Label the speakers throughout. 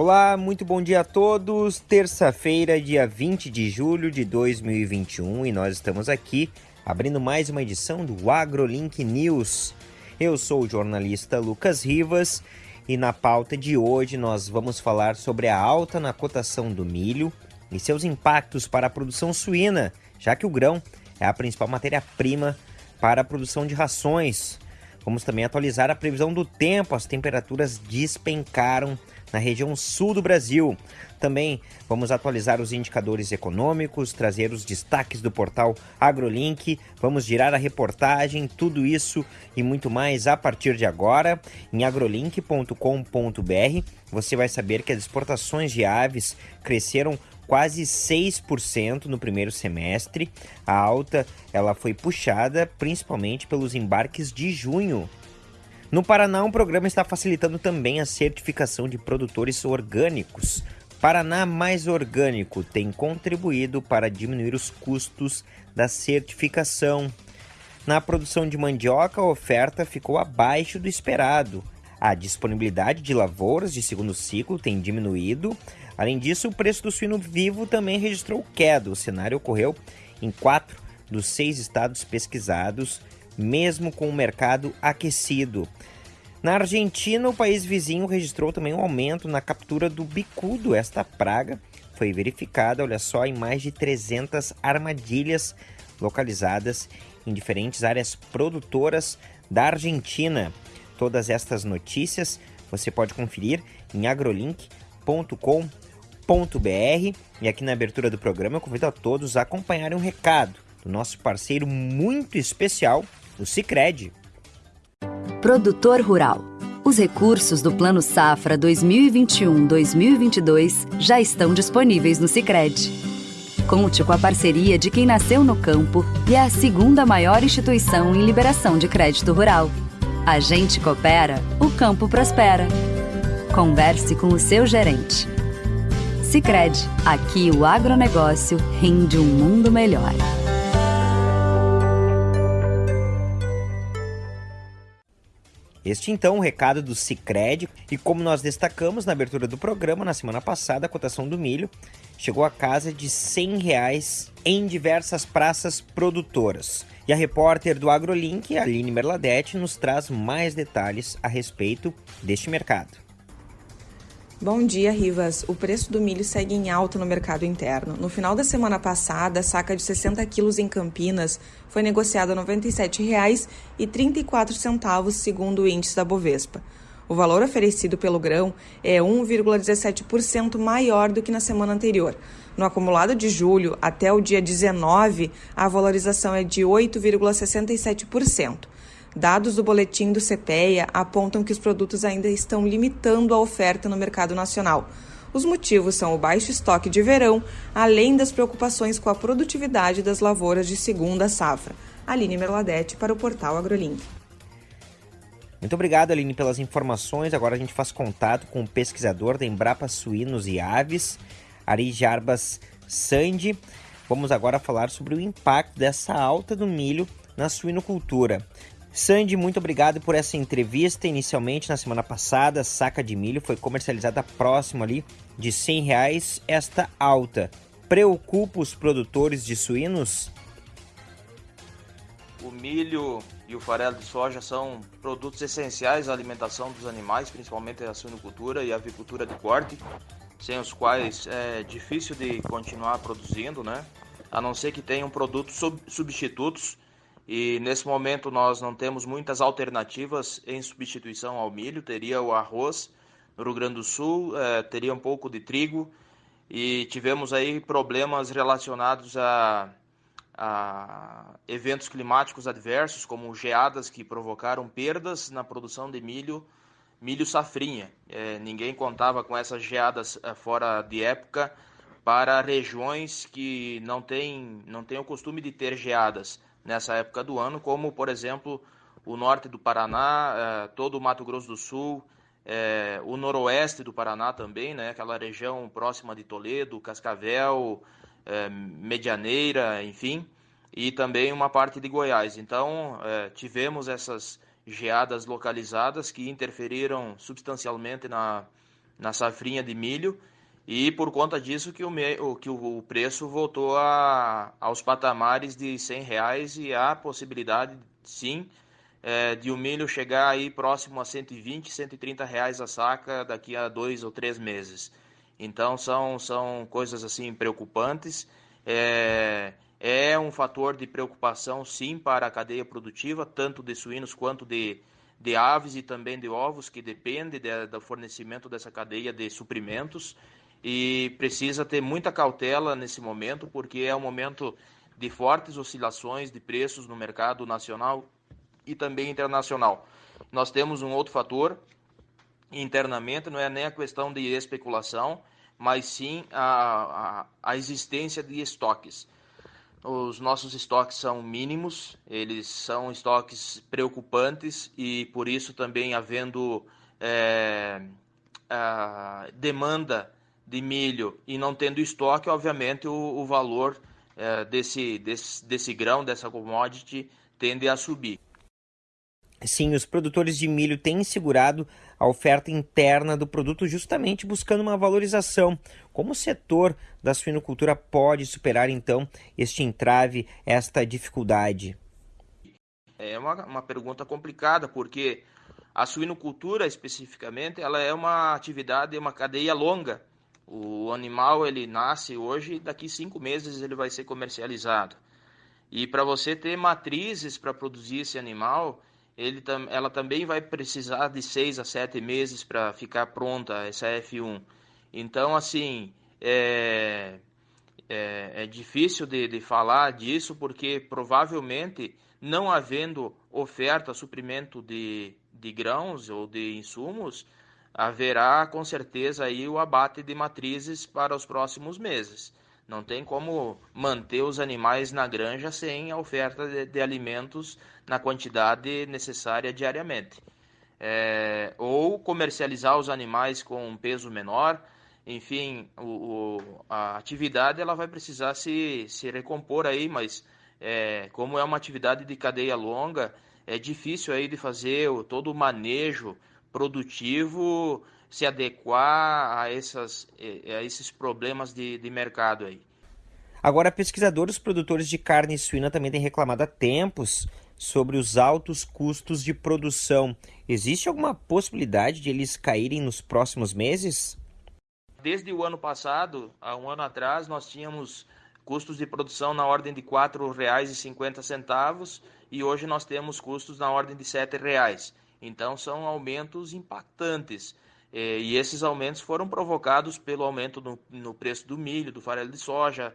Speaker 1: Olá, muito bom dia a todos. Terça-feira, dia 20 de julho de 2021, e nós estamos aqui abrindo mais uma edição do AgroLink News. Eu sou o jornalista Lucas Rivas e na pauta de hoje nós vamos falar sobre a alta na cotação do milho e seus impactos para a produção suína, já que o grão é a principal matéria-prima para a produção de rações. Vamos também atualizar a previsão do tempo, as temperaturas despencaram na região sul do Brasil. Também vamos atualizar os indicadores econômicos, trazer os destaques do portal AgroLink, vamos girar a reportagem, tudo isso e muito mais a partir de agora em agrolink.com.br. Você vai saber que as exportações de aves cresceram quase 6% no primeiro semestre. A alta ela foi puxada principalmente pelos embarques de junho no Paraná, um programa está facilitando também a certificação de produtores orgânicos. Paraná Mais Orgânico tem contribuído para diminuir os custos da certificação. Na produção de mandioca, a oferta ficou abaixo do esperado. A disponibilidade de lavouras de segundo ciclo tem diminuído. Além disso, o preço do suíno vivo também registrou queda. O cenário ocorreu em quatro dos seis estados pesquisados mesmo com o mercado aquecido. Na Argentina, o país vizinho registrou também um aumento na captura do bicudo. Esta praga foi verificada, olha só, em mais de 300 armadilhas localizadas em diferentes áreas produtoras da Argentina. Todas estas notícias você pode conferir em agrolink.com.br. E aqui na abertura do programa eu convido a todos a acompanharem um recado do nosso parceiro muito especial, o Cicred.
Speaker 2: Produtor Rural. Os recursos do Plano Safra 2021-2022 já estão disponíveis no Cicred. Conte com a parceria de quem nasceu no campo e é a segunda maior instituição em liberação de crédito rural. A gente coopera, o campo prospera. Converse com o seu gerente. Cicred, aqui o agronegócio rende um mundo melhor.
Speaker 1: Este então o recado do Cicred e como nós destacamos na abertura do programa na semana passada, a cotação do milho chegou a casa de 100 reais em diversas praças produtoras. E a repórter do AgroLink, Aline Merladete, nos traz mais detalhes a respeito deste mercado.
Speaker 3: Bom dia, Rivas. O preço do milho segue em alta no mercado interno. No final da semana passada, a saca de 60 quilos em Campinas foi negociada a R$ 97,34, segundo o índice da Bovespa. O valor oferecido pelo grão é 1,17% maior do que na semana anterior. No acumulado de julho até o dia 19, a valorização é de 8,67%. Dados do boletim do CPEA apontam que os produtos ainda estão limitando a oferta no mercado nacional. Os motivos são o baixo estoque de verão, além das preocupações com a produtividade das lavouras de segunda safra. Aline Merladete para o portal AgroLink.
Speaker 1: Muito obrigado, Aline, pelas informações. Agora a gente faz contato com o pesquisador da Embrapa Suínos e Aves, Ari Jarbas Sandi. Vamos agora falar sobre o impacto dessa alta do milho na suinocultura. Sandy, muito obrigado por essa entrevista. Inicialmente, na semana passada, a saca de milho foi comercializada próximo ali de 100 reais. Esta alta preocupa os produtores de suínos?
Speaker 4: O milho e o farelo de soja são produtos essenciais à alimentação dos animais, principalmente a suinocultura e a avicultura de corte, sem os quais é difícil de continuar produzindo, né? A não ser que tenham produtos substitutos e nesse momento nós não temos muitas alternativas em substituição ao milho. Teria o arroz no Rio Grande do Sul, é, teria um pouco de trigo e tivemos aí problemas relacionados a, a eventos climáticos adversos, como geadas que provocaram perdas na produção de milho, milho safrinha. É, ninguém contava com essas geadas é, fora de época para regiões que não têm, não têm o costume de ter geadas nessa época do ano, como, por exemplo, o norte do Paraná, é, todo o Mato Grosso do Sul, é, o noroeste do Paraná também, né, aquela região próxima de Toledo, Cascavel, é, Medianeira, enfim, e também uma parte de Goiás. Então, tivemos essas geadas localizadas que interferiram substancialmente na, na safrinha de milho e por conta disso que o, que o preço voltou a, aos patamares de 100 reais e há possibilidade, sim, é, de o milho chegar aí próximo a 120, 130 reais a saca daqui a dois ou três meses. Então são, são coisas assim preocupantes. É, é um fator de preocupação sim para a cadeia produtiva, tanto de suínos quanto de, de aves e também de ovos, que depende de, do fornecimento dessa cadeia de suprimentos e precisa ter muita cautela nesse momento, porque é um momento de fortes oscilações de preços no mercado nacional e também internacional. Nós temos um outro fator internamente, não é nem a questão de especulação, mas sim a, a, a existência de estoques. Os nossos estoques são mínimos, eles são estoques preocupantes e por isso também havendo é, demanda de milho e não tendo estoque, obviamente o, o valor é, desse, desse, desse grão, dessa commodity, tende a subir.
Speaker 1: Sim, os produtores de milho têm segurado a oferta interna do produto justamente buscando uma valorização. Como o setor da suinocultura pode superar então este entrave, esta dificuldade?
Speaker 4: É uma, uma pergunta complicada, porque a suinocultura especificamente ela é uma atividade, uma cadeia longa o animal ele nasce hoje e daqui cinco meses ele vai ser comercializado. E para você ter matrizes para produzir esse animal, ele, ela também vai precisar de seis a sete meses para ficar pronta essa F1. Então, assim, é, é, é difícil de, de falar disso porque provavelmente não havendo oferta, suprimento de, de grãos ou de insumos, haverá com certeza aí o abate de matrizes para os próximos meses. Não tem como manter os animais na granja sem a oferta de, de alimentos na quantidade necessária diariamente. É, ou comercializar os animais com um peso menor, enfim, o, o, a atividade ela vai precisar se, se recompor aí, mas é, como é uma atividade de cadeia longa, é difícil aí de fazer o, todo o manejo produtivo se adequar a, essas, eh, a esses problemas de, de mercado aí.
Speaker 1: Agora, pesquisadores produtores de carne suína também têm reclamado há tempos sobre os altos custos de produção. Existe alguma possibilidade de eles caírem nos próximos meses?
Speaker 4: Desde o ano passado, há um ano atrás, nós tínhamos custos de produção na ordem de R$ 4,50 e hoje nós temos custos na ordem de R$ 7,00. Então são aumentos impactantes. É, e esses aumentos foram provocados pelo aumento no, no preço do milho, do farelo de soja,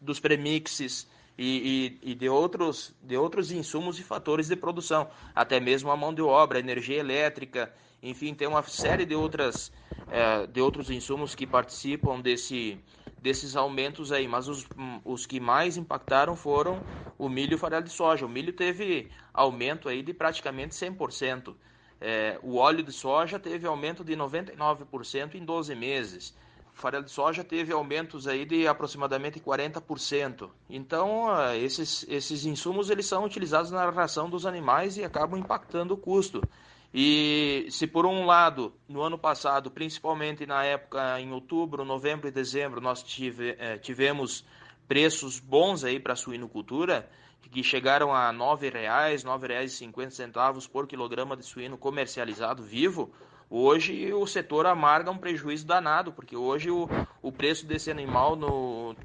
Speaker 4: dos premixes e, e, e, de, outros, de outros insumos e fatores de produção, até mesmo a mão de obra, energia elétrica, enfim, tem uma série de, outras, é, de outros insumos que participam desse, desses aumentos aí, mas os, os que mais impactaram foram o milho e o farelo de soja. O milho teve aumento aí de praticamente 100%. É, o óleo de soja teve aumento de 99% em 12 meses. O farelo de soja teve aumentos aí de aproximadamente 40%. Então, esses, esses insumos eles são utilizados na ração dos animais e acabam impactando o custo. E se por um lado, no ano passado, principalmente na época em outubro, novembro e dezembro, nós tive, eh, tivemos preços bons aí para a suinocultura, que chegaram a R$ 9,00, R$ 9,50 por quilograma de suíno comercializado vivo, hoje o setor amarga um prejuízo danado, porque hoje o, o preço desse animal no,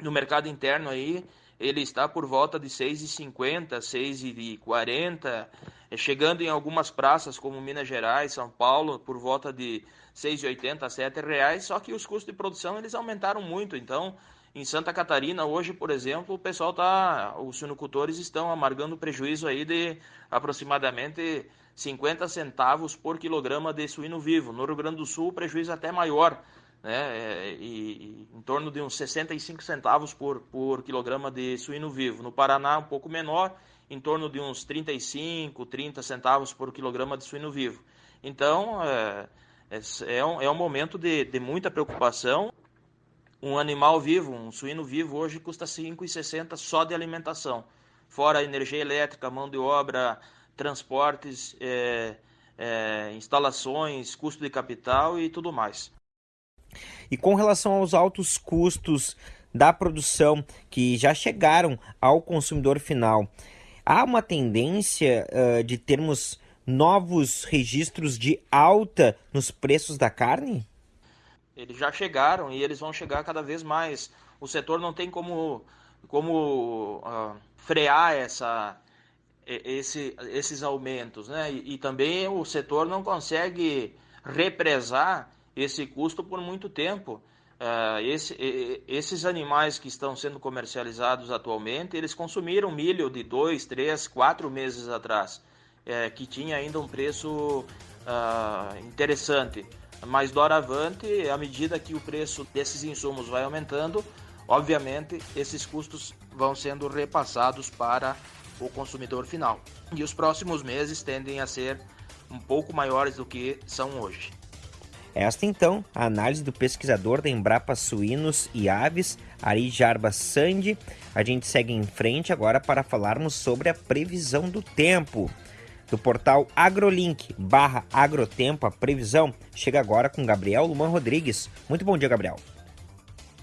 Speaker 4: no mercado interno aí, ele está por volta de R$ 6,50, R$ 6,40 é, chegando em algumas praças como Minas Gerais, São Paulo, por volta de 6,80 a 7 reais, só que os custos de produção eles aumentaram muito. Então, em Santa Catarina, hoje, por exemplo, o pessoal tá, os suinocultores estão amargando prejuízo aí de aproximadamente 50 centavos por quilograma de suíno vivo. No Rio Grande do Sul, o prejuízo é até maior, né? É, e, e, em torno de uns 65 centavos por, por quilograma de suíno vivo. No Paraná, um pouco menor, em torno de uns 35, 30 centavos por quilograma de suíno vivo. Então, é, é, é, um, é um momento de, de muita preocupação. Um animal vivo, um suíno vivo, hoje custa R$ 5,60 só de alimentação. Fora energia elétrica, mão de obra, transportes, é, é, instalações, custo de capital e tudo mais.
Speaker 1: E com relação aos altos custos da produção que já chegaram ao consumidor final, há uma tendência uh, de termos novos registros de alta nos preços da carne?
Speaker 4: Eles já chegaram e eles vão chegar cada vez mais. O setor não tem como, como uh, frear essa, esse, esses aumentos, né? E, e, também o setor não consegue represar esse custo por muito tempo. Uh, esse, esses animais que estão sendo comercializados atualmente, eles consumiram milho de dois, três, quatro meses atrás, é, que tinha ainda um preço uh, interessante. Mas doravante, à medida que o preço desses insumos vai aumentando, obviamente esses custos vão sendo repassados para o consumidor final. E os próximos meses tendem a ser um pouco maiores do que são hoje.
Speaker 1: Esta então, a análise do pesquisador da Embrapa Suínos e Aves, Ari Jarba Sandi. A gente segue em frente agora para falarmos sobre a previsão do tempo. Do portal AgroLink barra Agrotempo, a previsão chega agora com Gabriel Luman Rodrigues. Muito bom dia, Gabriel.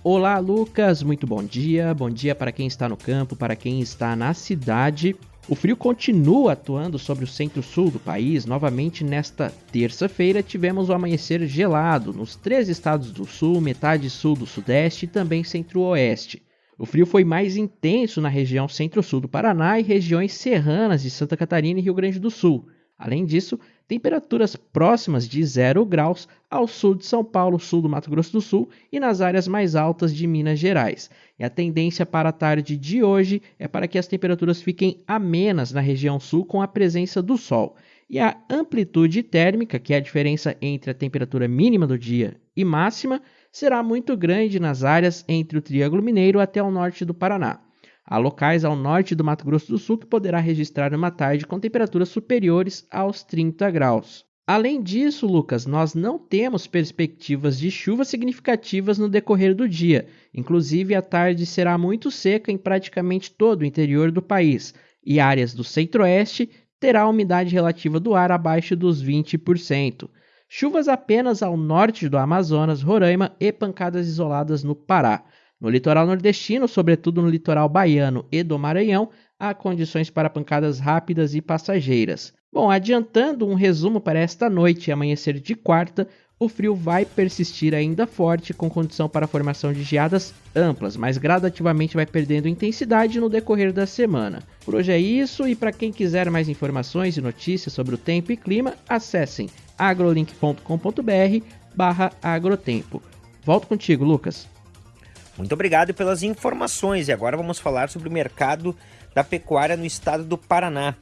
Speaker 5: Olá, Lucas. Muito bom dia. Bom dia para quem está no campo, para quem está na cidade. O frio continua atuando sobre o centro-sul do país. Novamente, nesta terça-feira, tivemos o amanhecer gelado nos três estados do sul, metade sul do sudeste e também centro-oeste. O frio foi mais intenso na região centro-sul do Paraná e regiões serranas de Santa Catarina e Rio Grande do Sul. Além disso, temperaturas próximas de zero graus ao sul de São Paulo, sul do Mato Grosso do Sul e nas áreas mais altas de Minas Gerais. E a tendência para a tarde de hoje é para que as temperaturas fiquem amenas na região sul com a presença do sol. E a amplitude térmica, que é a diferença entre a temperatura mínima do dia e máxima, será muito grande nas áreas entre o Triângulo Mineiro até o norte do Paraná. Há locais ao norte do Mato Grosso do Sul que poderá registrar uma tarde com temperaturas superiores aos 30 graus. Além disso, Lucas, nós não temos perspectivas de chuvas significativas no decorrer do dia. Inclusive, a tarde será muito seca em praticamente todo o interior do país, e áreas do centro-oeste terá umidade relativa do ar abaixo dos 20%. Chuvas apenas ao norte do Amazonas, Roraima e pancadas isoladas no Pará. No litoral nordestino, sobretudo no litoral baiano e do Maranhão, há condições para pancadas rápidas e passageiras. Bom, adiantando um resumo para esta noite e amanhecer de quarta, o frio vai persistir ainda forte, com condição para a formação de geadas amplas, mas gradativamente vai perdendo intensidade no decorrer da semana. Por hoje é isso, e para quem quiser mais informações e notícias sobre o tempo e clima, acessem agrolink.com.br barra agrotempo. Volto contigo, Lucas.
Speaker 1: Muito obrigado pelas informações e agora vamos falar sobre o mercado da pecuária no estado do Paraná.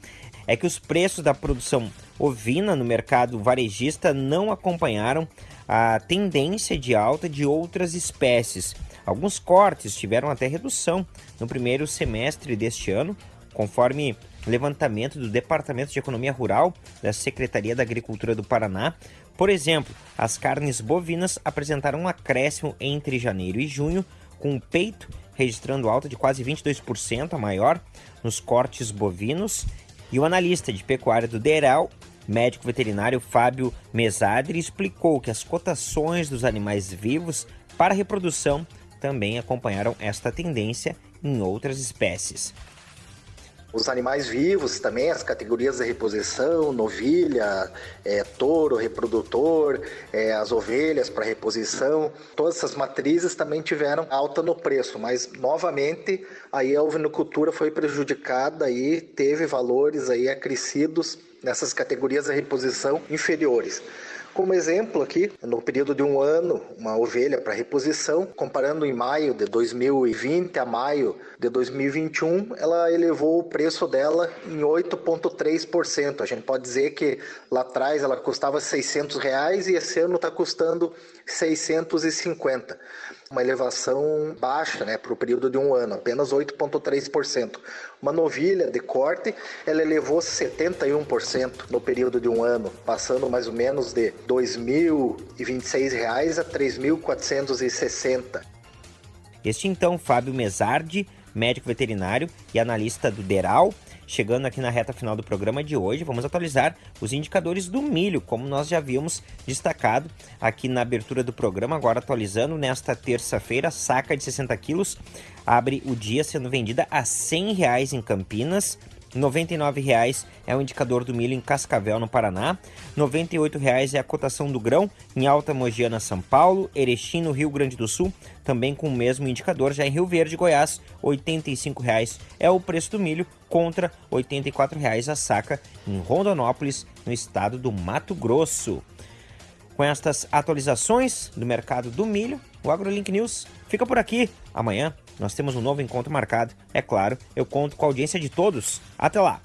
Speaker 1: É que os preços da produção ovina no mercado varejista não acompanharam a tendência de alta de outras espécies. Alguns cortes tiveram até redução no primeiro semestre deste ano, conforme levantamento do Departamento de Economia Rural da Secretaria da Agricultura do Paraná. Por exemplo, as carnes bovinas apresentaram um acréscimo entre janeiro e junho com o peito registrando alta de quase 22% a maior nos cortes bovinos, e o analista de pecuária do DERAL, médico veterinário Fábio Mesadri, explicou que as cotações dos animais vivos para reprodução também acompanharam esta tendência em outras espécies
Speaker 6: os animais vivos também, as categorias de reposição, novilha, é, touro, reprodutor, é, as ovelhas para reposição, todas essas matrizes também tiveram alta no preço, mas novamente aí a ovinocultura foi prejudicada e teve valores aí acrescidos nessas categorias de reposição inferiores. Como exemplo aqui, no período de um ano, uma ovelha para reposição, comparando em maio de 2020 a maio de 2021, ela elevou o preço dela em 8,3%. A gente pode dizer que lá atrás ela custava 600 reais e esse ano está custando 650 uma elevação baixa né, para o período de um ano, apenas 8,3%. Uma novilha de corte, ela elevou 71% no período de um ano, passando mais ou menos de R$ 2.026 a R$ 3.460.
Speaker 1: Este então, Fábio Mesardi, médico veterinário e analista do DERAL, chegando aqui na reta final do programa de hoje, vamos atualizar os indicadores do milho, como nós já havíamos destacado aqui na abertura do programa, agora atualizando nesta terça-feira, saca de 60 quilos abre o dia sendo vendida a 100 reais em Campinas, R$ 99,00 é o indicador do milho em Cascavel, no Paraná. R$ 98,00 é a cotação do grão em Alta Mogiana, São Paulo. Erechim, no Rio Grande do Sul, também com o mesmo indicador. Já em Rio Verde, Goiás, R$ 85,00 é o preço do milho contra R$ 84,00 a saca em Rondonópolis, no estado do Mato Grosso. Com estas atualizações do mercado do milho, o AgroLink News fica por aqui. Amanhã nós temos um novo encontro marcado. É claro, eu conto com a audiência de todos. Até lá!